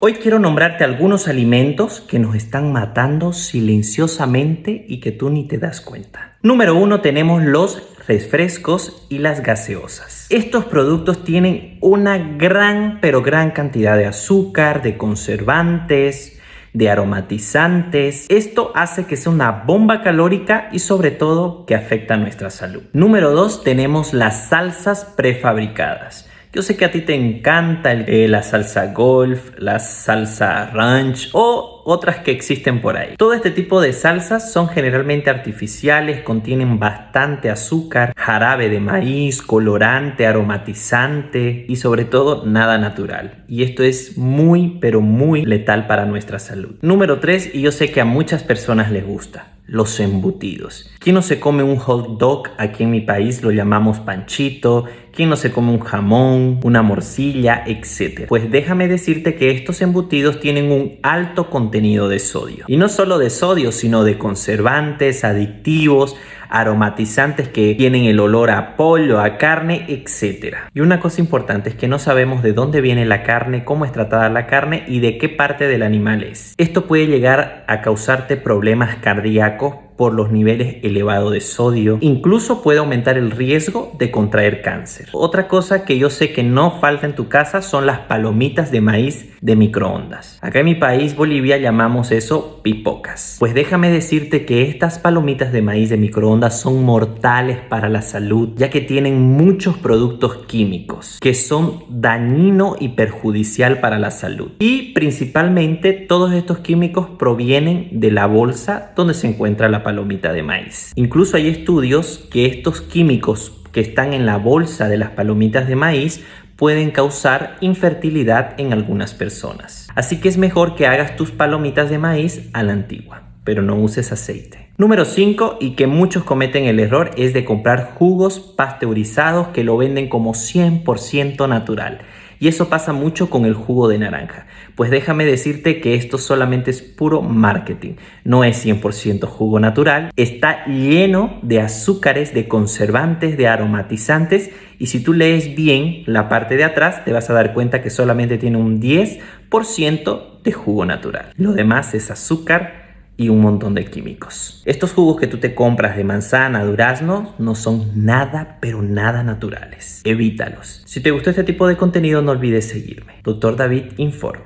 Hoy quiero nombrarte algunos alimentos que nos están matando silenciosamente y que tú ni te das cuenta. Número uno tenemos los refrescos y las gaseosas. Estos productos tienen una gran pero gran cantidad de azúcar, de conservantes, de aromatizantes. Esto hace que sea una bomba calórica y sobre todo que afecta a nuestra salud. Número dos tenemos las salsas prefabricadas. Yo sé que a ti te encanta eh, la salsa golf, la salsa ranch o otras que existen por ahí. Todo este tipo de salsas son generalmente artificiales, contienen bastante azúcar, jarabe de maíz, colorante, aromatizante y sobre todo nada natural. Y esto es muy pero muy letal para nuestra salud. Número 3, y yo sé que a muchas personas les gusta los embutidos. ¿Quién no se come un hot dog? Aquí en mi país lo llamamos panchito. ¿Quién no se come un jamón, una morcilla, etcétera? Pues déjame decirte que estos embutidos tienen un alto contenido de sodio. Y no solo de sodio, sino de conservantes, adictivos, aromatizantes que tienen el olor a pollo, a carne, etc. Y una cosa importante es que no sabemos de dónde viene la carne, cómo es tratada la carne y de qué parte del animal es. Esto puede llegar a causarte problemas cardíacos por los niveles elevados de sodio. Incluso puede aumentar el riesgo de contraer cáncer. Otra cosa que yo sé que no falta en tu casa son las palomitas de maíz de microondas. Acá en mi país, Bolivia, llamamos eso pipocas. Pues déjame decirte que estas palomitas de maíz de microondas son mortales para la salud, ya que tienen muchos productos químicos que son dañino y perjudicial para la salud. Y principalmente todos estos químicos provienen de la bolsa donde se encuentra la palomita de maíz. Incluso hay estudios que estos químicos que están en la bolsa de las palomitas de maíz pueden causar infertilidad en algunas personas. Así que es mejor que hagas tus palomitas de maíz a la antigua, pero no uses aceite. Número 5 y que muchos cometen el error es de comprar jugos pasteurizados que lo venden como 100% natural. Y eso pasa mucho con el jugo de naranja. Pues déjame decirte que esto solamente es puro marketing. No es 100% jugo natural. Está lleno de azúcares, de conservantes, de aromatizantes. Y si tú lees bien la parte de atrás, te vas a dar cuenta que solamente tiene un 10% de jugo natural. Lo demás es azúcar, y un montón de químicos. Estos jugos que tú te compras de manzana, durazno, no son nada, pero nada naturales. Evítalos. Si te gustó este tipo de contenido, no olvides seguirme. Doctor David informa.